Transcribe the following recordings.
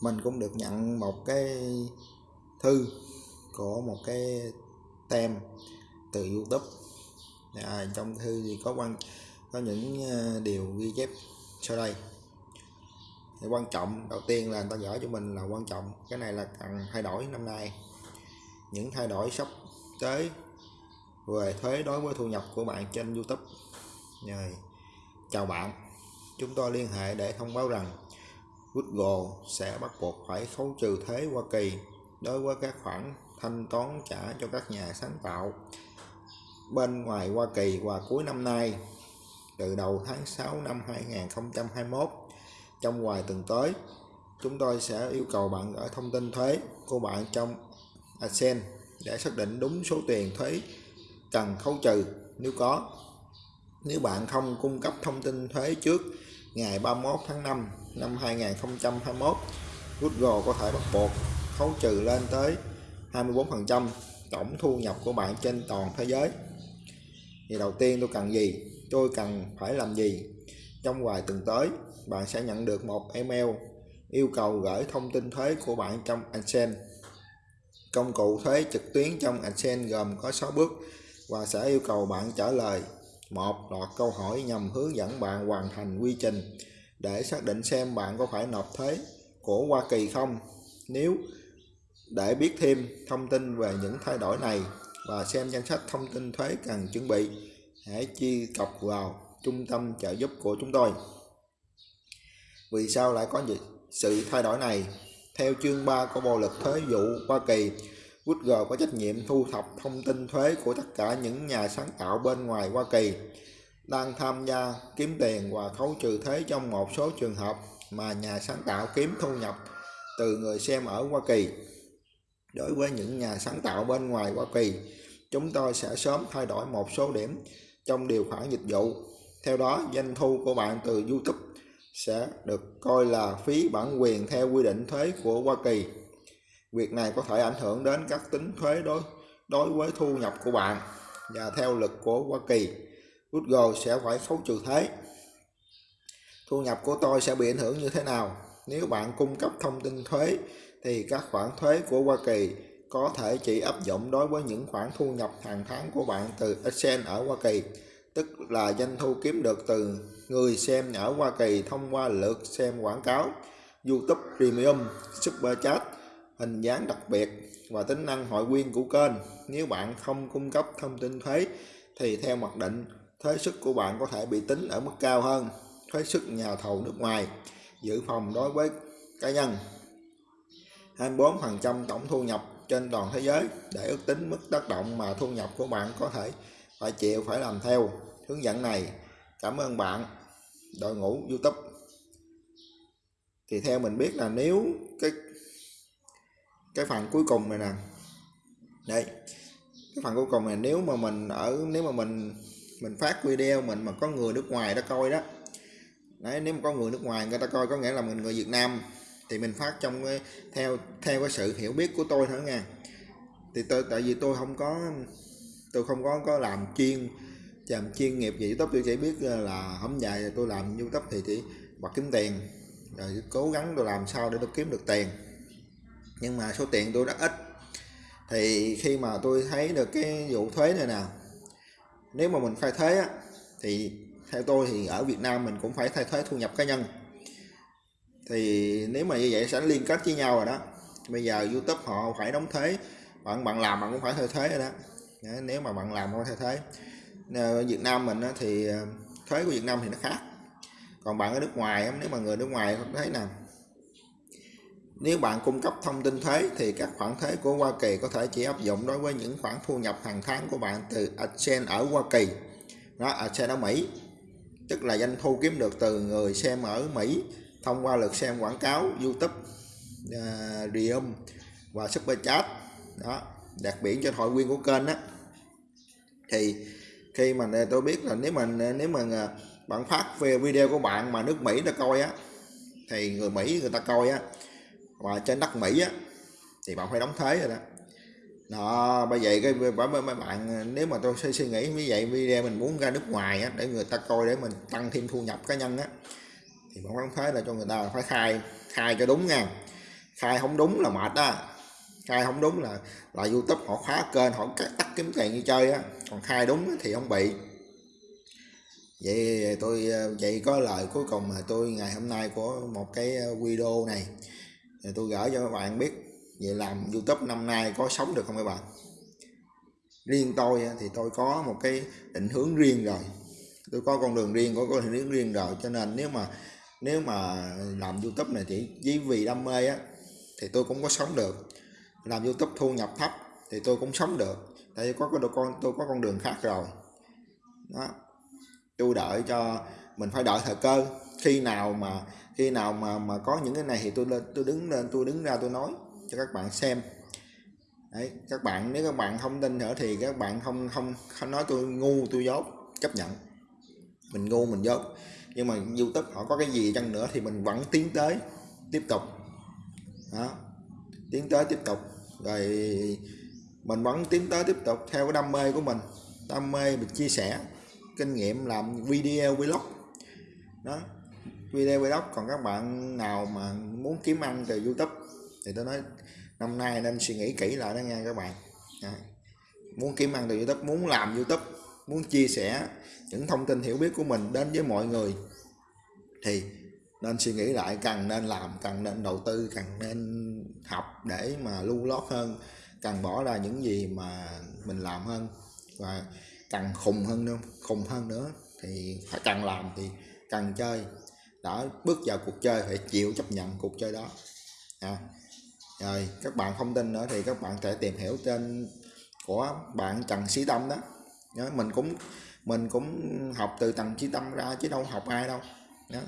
mình cũng được nhận một cái thư của một cái tem từ YouTube. À, trong thư thì có quan có những ờ, điều ghi chép sau đây. Thì quan trọng đầu tiên là người ta gửi cho mình là quan trọng cái này là cần thay đổi năm nay. Những thay đổi sắp tới về thuế đối với thu nhập của bạn trên YouTube. Rồi chào bạn. Chúng tôi liên hệ để thông báo rằng Google sẽ bắt buộc phải khấu trừ thuế Hoa Kỳ đối với các khoản thanh toán trả cho các nhà sáng tạo bên ngoài Hoa Kỳ vào cuối năm nay. Từ đầu tháng 6 năm 2021 trong vài tuần tới, chúng tôi sẽ yêu cầu bạn gửi thông tin thuế của bạn trong AdSense để xác định đúng số tiền thuế cần khấu trừ. Nếu có, nếu bạn không cung cấp thông tin thuế trước ngày 31 tháng 5 năm 2021 Google có thể bắt buộc khấu trừ lên tới 24% tổng thu nhập của bạn trên toàn thế giới. Thì đầu tiên tôi cần gì? Tôi cần phải làm gì? Trong vài tuần tới, bạn sẽ nhận được một email yêu cầu gửi thông tin thuế của bạn trong AdSense công cụ thuế trực tuyến trong AdSense gồm có 6 bước và sẽ yêu cầu bạn trả lời một loạt câu hỏi nhằm hướng dẫn bạn hoàn thành quy trình để xác định xem bạn có phải nộp thuế của Hoa Kỳ không. Nếu để biết thêm thông tin về những thay đổi này và xem danh sách thông tin thuế cần chuẩn bị, hãy truy cập vào trung tâm trợ giúp của chúng tôi. Vì sao lại có sự thay đổi này, theo chương 3 của Bộ luật thuế vụ Hoa Kỳ Google có trách nhiệm thu thập thông tin thuế của tất cả những nhà sáng tạo bên ngoài Hoa Kỳ đang tham gia kiếm tiền và khấu trừ thuế trong một số trường hợp mà nhà sáng tạo kiếm thu nhập từ người xem ở Hoa Kỳ. Đối với những nhà sáng tạo bên ngoài Hoa Kỳ, chúng tôi sẽ sớm thay đổi một số điểm trong điều khoản dịch vụ. Theo đó, doanh thu của bạn từ YouTube sẽ được coi là phí bản quyền theo quy định thuế của Hoa Kỳ. Việc này có thể ảnh hưởng đến các tính thuế đối đối với thu nhập của bạn và theo luật của Hoa Kỳ, Google sẽ phải khấu trừ thuế. Thu nhập của tôi sẽ bị ảnh hưởng như thế nào? Nếu bạn cung cấp thông tin thuế thì các khoản thuế của Hoa Kỳ có thể chỉ áp dụng đối với những khoản thu nhập hàng tháng của bạn từ AdSense ở Hoa Kỳ, tức là doanh thu kiếm được từ người xem ở Hoa Kỳ thông qua lượt xem quảng cáo, YouTube Premium, Super Chat, hình dáng đặc biệt và tính năng hội viên của kênh. Nếu bạn không cung cấp thông tin thuế thì theo mặc định thuế suất của bạn có thể bị tính ở mức cao hơn. Thuế suất nhà thầu nước ngoài dự phòng đối với cá nhân. 24% tổng thu nhập trên toàn thế giới để ước tính mức tác động mà thu nhập của bạn có thể phải chịu phải làm theo. Hướng dẫn này, cảm ơn bạn. Đội ngũ youtube. Thì theo mình biết là nếu cái cái phần cuối cùng này nè. Đây, cái phần cuối cùng này nếu mà mình ở, nếu mà mình mình phát video mình mà có người nước ngoài đó coi đó. Đấy nếu mà có người nước ngoài người ta coi có nghĩa là mình người Việt Nam thì mình phát trong cái, theo theo cái sự hiểu biết của tôi thôi nha. Thì tôi tại vì tôi không có tôi không có có làm chuyên làm chuyên nghiệp gì youtube tôi chỉ biết là không dài tôi làm youtube thì chỉ bật kiếm tiền rồi cố gắng tôi làm sao để tôi kiếm được tiền. Nhưng mà số tiền tôi rất ít. Thì khi mà tôi thấy được cái vụ thuế này nè nếu mà mình khai thuế á, thì theo tôi thì ở Việt Nam mình cũng phải thay thuế thu nhập cá nhân. Thì nếu mà như vậy sẽ liên kết với nhau rồi đó. Bây giờ YouTube họ phải đóng thuế bạn bạn làm bạn cũng phải thay thuế rồi đó. Nếu mà bạn làm không thay thuế ở ờ, Việt Nam mình thì ờ, thuế của Việt Nam thì nó khác. Còn bạn ở nước ngoài nếu mà người nước ngoài thấy nào nếu bạn cung cấp thông tin thuế thì các khoản thuế của Hoa Kỳ có thể chỉ áp dụng đối với những khoản thu nhập hàng tháng của bạn từ AdSense ở Hoa Kỳ. Đó AdSense ở Mỹ. Tức là doanh thu kiếm được từ người xem ở Mỹ thông qua lượt xem quảng cáo YouTube à, uh, Rium và Super Chat đó đặc biệt cho hội viên của kênh đó thì khi mà tôi biết là nếu mà nếu mà à, bạn phát về video của bạn mà nước Mỹ đã coi á thì người Mỹ người ta coi á và trên đất Mỹ á thì bạn phải đóng thuế rồi đó. Đó bởi vậy cái bởi mấy bạn nếu mà tôi suy, suy nghĩ như vậy video mình muốn ra nước ngoài á để người ta coi để mình tăng thêm thu nhập cá nhân á thì bạn đóng thuế là cho người ta phải khai khai cho đúng nha. Khai không đúng là mệt đó khai không đúng là là youtube họ khóa kênh họ cắt tắt kiếm tiền như chơi á. Còn khai đúng thì không bị. Vậy tôi vậy có lời cuối cùng mà tôi ngày hôm nay của một cái ờ, video này tôi gửi cho các bạn biết về làm youtube năm nay có sống được không các bạn? Riêng tôi thì tôi có một cái định hướng riêng rồi. Tôi có con đường riêng, có con đường riêng rồi, cho nên nếu mà nếu mà làm youtube này chỉ chỉ vì đam mê á, thì tôi cũng có sống được. Làm youtube thu nhập thấp thì tôi cũng sống được. Tại vì có cái con, tôi có con đường khác rồi. Đó. Tôi đợi cho mình phải đợi thời cơ. Khi nào mà khi nào mà mà có những cái này thì tôi lên, tôi đứng lên, tôi đứng ra, tôi nói cho các bạn xem. Đấy, các bạn, nếu các bạn không tin nữa thì các bạn không không không nói tôi ngu, tôi dốt, chấp nhận. Mình ngu, mình dốt. Nhưng mà youtube họ có cái gì chăng nữa thì mình vẫn tiến tới, tiếp tục. Đó, tiến tới, tiếp tục. Rồi mình vẫn tiến tới, tiếp tục theo cái đam mê của mình. Đam mê mình chia sẻ, kinh nghiệm làm video, vlog. Đó video vlog. Còn các bạn nào mà muốn kiếm ăn từ youtube thì tôi nói năm nay nên suy nghĩ kỹ lại đó nha các bạn. À, muốn kiếm ăn từ youtube muốn làm youtube muốn chia sẻ những thông tin hiểu biết của mình đến với mọi người thì nên suy nghĩ lại cần nên làm cần nên đầu tư cần nên học để mà lưu lót hơn cần bỏ ra những gì mà mình làm hơn. Và cần khùng hơn nữa khùng hơn nữa thì phải cần làm thì cần chơi đã bước vào cuộc chơi phải chịu chấp nhận cuộc chơi đó à. rồi các bạn không tin nữa thì các bạn sẽ tìm hiểu tên của bạn Trần Sĩ Tâm đó Nhớ, mình cũng mình cũng học từ Trần Sĩ Tâm ra chứ đâu học ai đâu đó.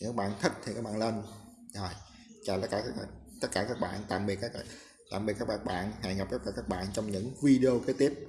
nếu bạn thích thì các bạn lên rồi chào tất cả các bạn tất cả các bạn tạm biệt các bạn tạm biệt các bạn hẹn gặp tất cả các bạn trong những video kế tiếp